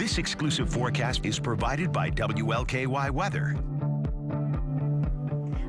This exclusive forecast is provided by WLKY Weather.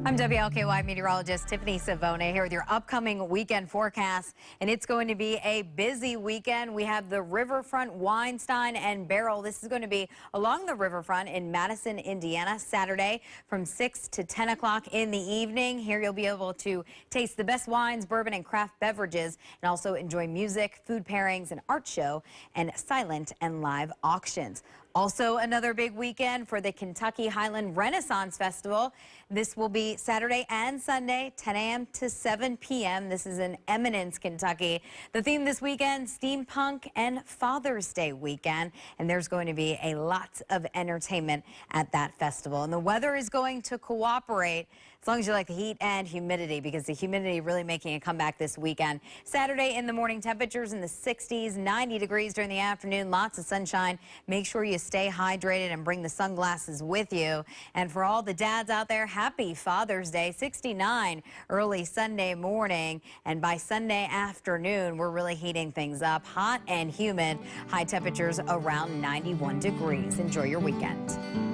I'm WLKY meteorologist Tiffany Savona here with your upcoming weekend forecast. And it's going to be a busy weekend. We have the riverfront Wine Stein and Barrel. This is going to be along the riverfront in Madison, Indiana, Saturday from 6 to 10 o'clock in the evening. Here you'll be able to taste the best wines, bourbon, and craft beverages, and also enjoy music, food pairings, an art show, and silent and live auctions. Also, another big weekend for the Kentucky Highland Renaissance Festival. This will be Saturday and Sunday, 10 a.m. to 7 p.m. This is in Eminence, Kentucky. The theme this weekend, steampunk and Father's Day weekend. And there's going to be a lot of entertainment at that festival. And the weather is going to cooperate as long as you like the heat and humidity because the humidity really making a comeback this weekend. Saturday in the morning temperatures in the 60s, 90 degrees during the afternoon, lots of sunshine. Make sure you stay hydrated and bring the sunglasses with you. And for all the dads out there, happy Father's Day, 69 early Sunday morning. And by Sunday afternoon, we're really heating things up. Hot and humid, high temperatures around 91 degrees. Enjoy your weekend.